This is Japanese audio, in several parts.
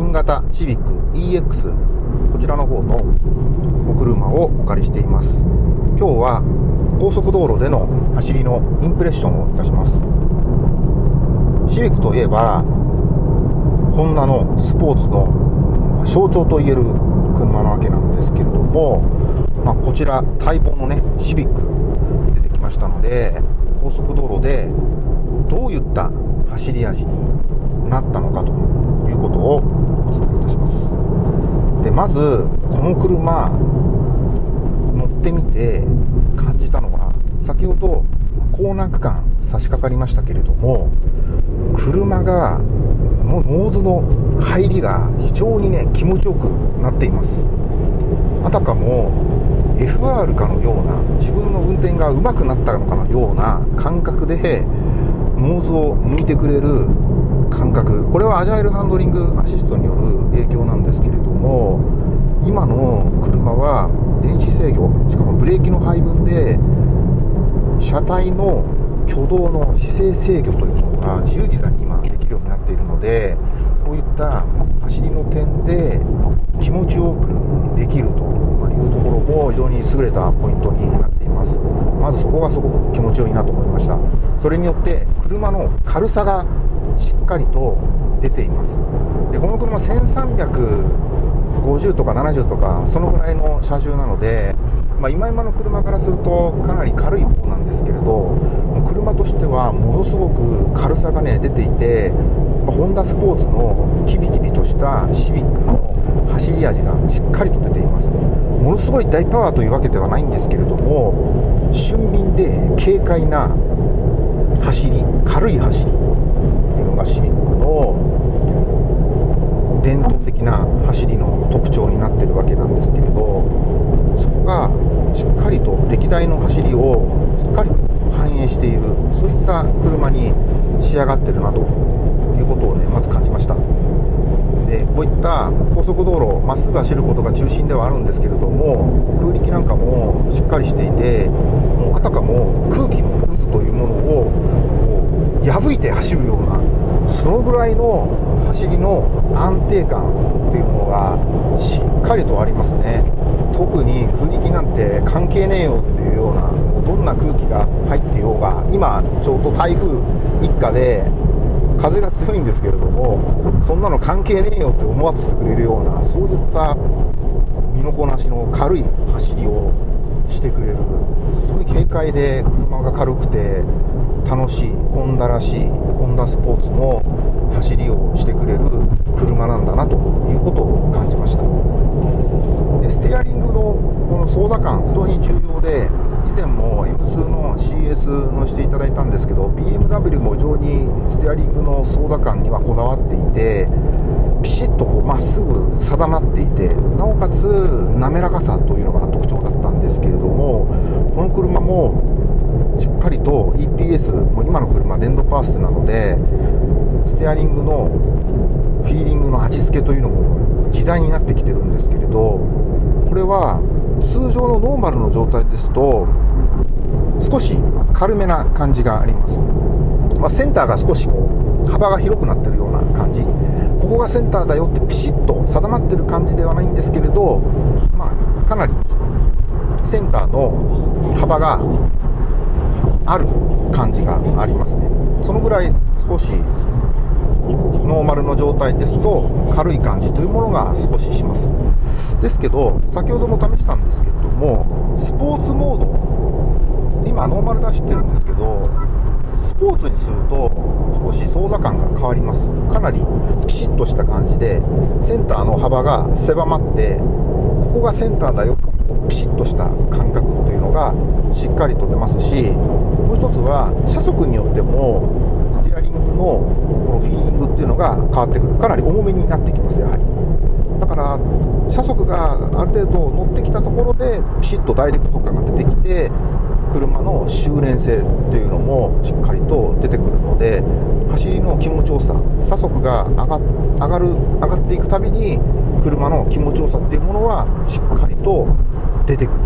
新型シビック EX こちらの方のお車をお借りしています。今日は高速道路での走りのインプレッションをいたします。シビックといえばホンダのスポーツの象徴といえる車なわけなんですけれども、まあ、こちら待望のねシビック出てきましたので高速道路でどういった走り味になったのかということをお伝えいたします。でまずこの車乗ってみて感じたのは先ほどコーナー区間差し掛かりましたけれども車がノーズの入りが非常にね気持ちよくなっています。あたかも FR かのような自分の運転が上手くなったのかのような感覚でノーズを向いてくれる感覚。これはアジャイルハンドリングアシストによる影響なんですけれども今の車は電子制御しかもブレーキの配分で車体の挙動の姿勢制御というものが自由自在に今できるようになっているのでこういった走りの点で気持ちよくできるというところも非常に優れたポイントになっています。まずそこがすごく気持ちよいなと思いました。それによって車の軽さがしっかりと出ています。でこの車1350とか70とかそのぐらいの車重なので、まあ、今今の車からするとかなり軽い方なんですけれど車としてはものすごく軽さがね出ていて、ま、ホンダスポーツのキビキビとしたシビックの走り味がしっかりと出ています。ものすごい大パワーというわけではないんですけれども俊敏で軽快な走り軽い走り。がシビックの伝統的な走りの特徴になってるわけなんですけれどそこがしっかりと歴代の走りをしっかりと反映しているそういった車に仕上がってるなということをねまず感じました。でこういった高速道路まっすぐ走ることが中心ではあるんですけれども空力なんかもしっかりしていてもうあたかも空気の渦というものを破いて走るようなのぐらいの走りの安定感っていうものがしっかりとありますね。特に空力なんて関係ねえよっていうようなどんな空気が入ってようが今ちょうど台風一過で風が強いんですけれどもそんなの関係ねえよって思わせてくれるようなそういった身のこなしの軽い走りをしてくれる。非常に軽快で車が軽くて楽しいホンダらしいンダスポーツの走りをしてくれる車なんだなということを感じました。でステアリングのこの操舵感非常に重要で以前も M2 の CS のしていただいたんですけど BMW も非常にステアリングの操舵感にはこだわっていてピシッとこうまっすぐ定まっていてなおかつ滑らかさというのが特徴だったんですけれどもこの車もしっかりと EPS もう今の車電動パースなのでステアリングのフィーリングの味付けというのも自在になってきてるんですけれどこれは通常のノーマルの状態ですと少し軽めな感じがあります、まあ、センターが少しこう幅が広くなってるような感じ。ここがセンターだよってピシッと定まってる感じではないんですけれど、まあ、かなりセンターの幅がある感じがありますね。そのぐらい少しノーマルの状態ですと軽い感じというものが少しします。ですけど先ほども試したんですけれどもスポーツモード今ノーマルで走ってるんですけどスポーツにすると少し操舵感が変わります。かなりピシッとした感じでセンターの幅が狭まってここがセンターだよピシッとした感覚というのがしっかりと出ますしもう一つは車速によってもステアリングのこのフィーリングっていうのが変わってくる。かなり重めになってきますやはり。だから車速がある程度乗ってきたところでピシッとダイレクト感が出てきて車の修練性っていうのもしっかりと出てくるので走りの気持ちよさ車速が上が上がる上がっていくたびに車の気持ちよさっていうものはしっかりと出てくる。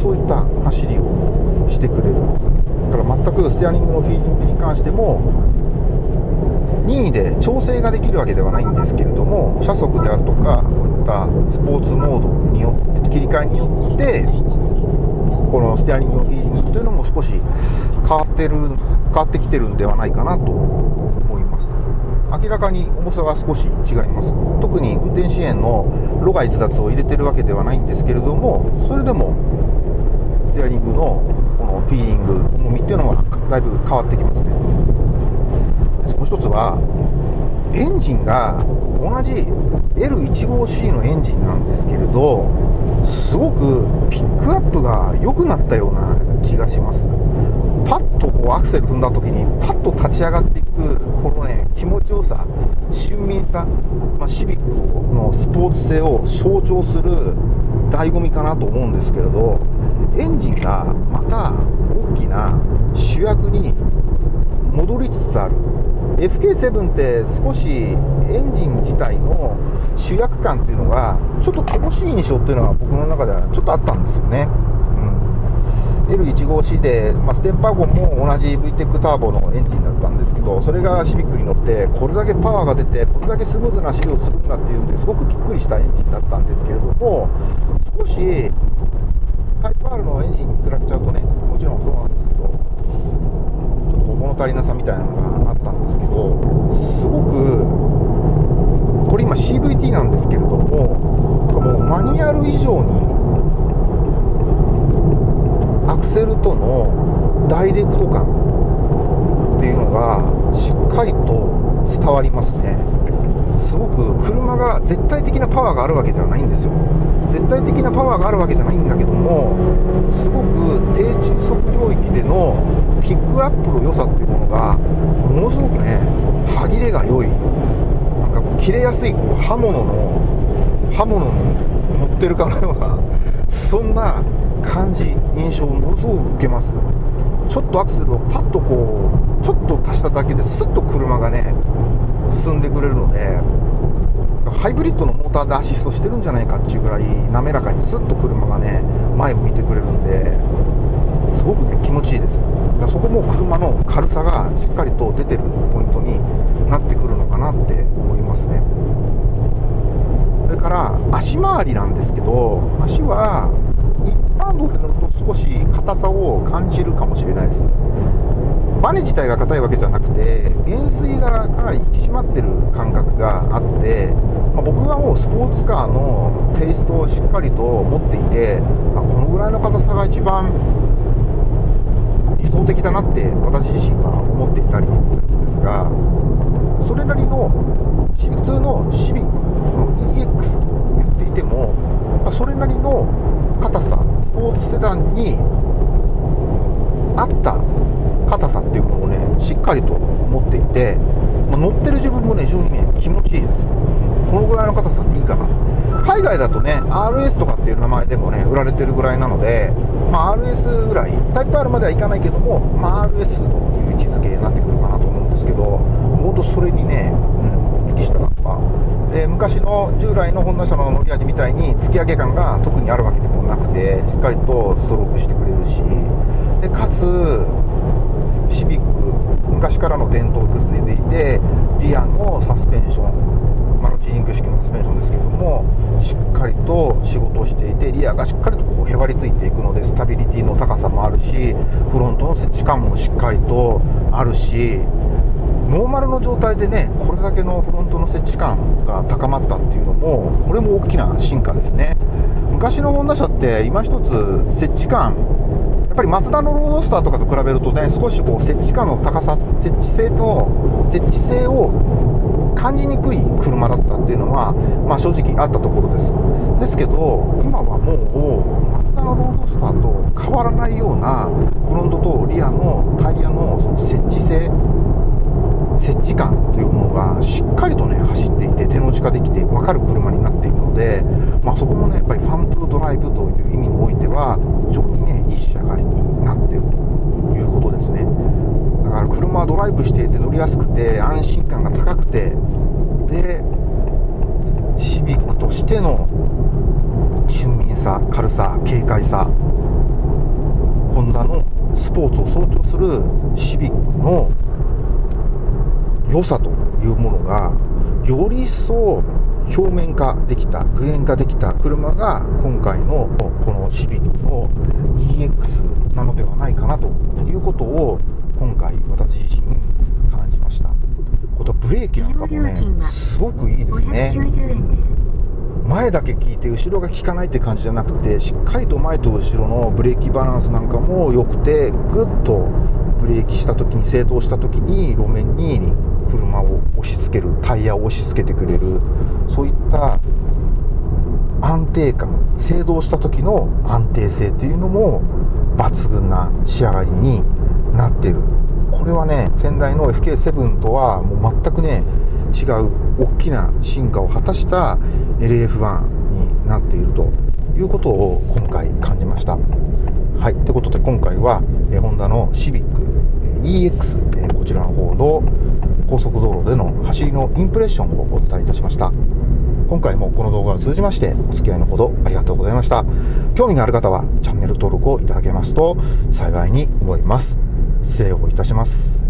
そういった走りをしてくれる。から全くステアリングのフィーリングに関しても任意で調整ができるわけではないんですけれども車速であるとかこういったスポーツモードによって切り替えによってこのステアリングのフィーリングというのも少し変わってる変わってきてるんではないかなと思います。明らかに重さが少し違います。特に運転支援の路外逸脱を入れてるわけではないんですけれどもそれでもステアリングののフィーリング重みっていうのはだいぶ変わってきますね。もう一つはエンジンが同じ L15C のエンジンなんですけれどすごくピックアップが良くなったような気がします。パッとこうアクセル踏んだ時にパッと立ち上がっていくこのね気持ちよさ俊敏さ、まあ、シビックのスポーツ性を象徴する醍醐味かなと思うんですけれどエンジンがまた大きな主役に戻りつつある。FK7 って少しエンジン自体の主役感っていうのがちょっと乏しい印象っていうのが僕の中ではちょっとあったんですよね、うん、L15C で、まあ、ステッパーゴンも同じ VTEC ターボのエンジンだったんですけどそれがシビックに乗ってこれだけパワーが出てこれだけスムーズな走りをするんだっていうんですごくびっくりしたエンジンだったんですけれども少し R のエンジン比べちゃうとねもちろんそうなんですけどちょっと物足りなさみたいなのがあったんですけどすごくこれ今 CVT なんですけれどももうマニュアル以上にアクセルとのダイレクト感っていうのがしっかりと伝わりますね。すごく車が絶対的なパワーがあるわけではないんですよ。絶対的なパワーがあるわけじゃないんだけどもすごく低中速領域でのピックアップの良さっていうものがものすごくね歯切れが良い。なんかこう切れやすいこう刃物の刃物に乗ってるかのようなそんな感じ印象をものすごく受けます。ちょっとアクセルをパッとこうちょっと足しただけですっと車がね進んでくれるのでハイブリッドのモーターでアシストしてるんじゃないかっていうぐらい滑らかにスッと車がね前向いてくれるんですごくね気持ちいいです。だそこも車の軽さがしっかりと出てるポイントになってくるのかなって思いますね。それから足回りなんですけど足は一般道で乗ると少し硬さを感じるかもしれないです。バネ自体が硬いわけじゃなくて減衰がかなり引き締まってる感覚があって、まあ、僕はもうスポーツカーのテイストをしっかりと持っていて、まあ、このぐらいの硬さが一番理想的だなって私自身は思っていたりするんですがそれなりの普通のシビックの EX と言っていても、ま、それなりの硬さスポーツセダンに合った硬さっていうものをねしっかりと持っていて、まあ、乗ってる自分もね非常にね気持ちいいです。このぐらいの硬さっていいかな海外だとね RS とかっていう名前でもね売られてるぐらいなので、まあ、RS ぐらいタイプ R まではいかないけども、まあ、RS という位置づけになってくるかなと思うんですけど本当それにね、うん、適した葉で昔の従来のホンダ車の乗り味みたいに突き上げ感が特にあるわけでもなくてしっかりとストロークしてくれるしでかつシビック昔からの伝統を受け継いでいてリアのサスペンションマルチリンク式のサスペンションですけれどもしっかりと仕事をしていてリアがしっかりとこうへばりついていくのでスタビリティの高さもあるしフロントの設置感もしっかりとあるしノーマルの状態でねこれだけのフロントの設置感が高まったっていうのもこれも大きな進化ですね。昔のホンダ車って今一つ設置感やっぱりマツダのロードスターとかと比べるとね少しこう設置感の高さ設置性と設置性を感じにくい車だったっていうのは、まあ、正直あったところです。ですけど今はもうマツダのロードスターと変わらないようなフロントとリアのタイヤのその設置性設置感というものがしっかりとね走っていて手の近できて分かる車になっているので、まあ、そこもねやっぱりファントゥードライブという意味においては非常にねいい仕上がりになっているということですね。だから車はドライブしていて乗りやすくて安心感が高くてでシビックとしての俊敏さ軽さ軽快さホンダのスポーツを象徴するシビックの良さというものがより一層表面化できた具現化できた車が今回のこのシビックの EX なのではないかなということを今回私自身感じましたことブレーキなんかもねすごくいいですね前だけ効いて後ろが効かないって感じじゃなくてしっかりと前と後ろのブレーキバランスなんかも良くてぐっとブレーキした時に制動した時に路面に車を押し付けるタイヤを押し付けてくれるそういった安定感制動した時の安定性というのも抜群な仕上がりになってる。これはね先代の FK7 とはもう全くね違う大きな進化を果たした LF1 になっているということを今回感じました。はいということで今回はホンダのシビック EX こちらの方の高速道路での走りのインプレッションをお伝えいたしました。今回もこの動画を通じましてお付き合いのほどありがとうございました。興味がある方はチャンネル登録をいただけますと幸いに思います。失礼をいたします。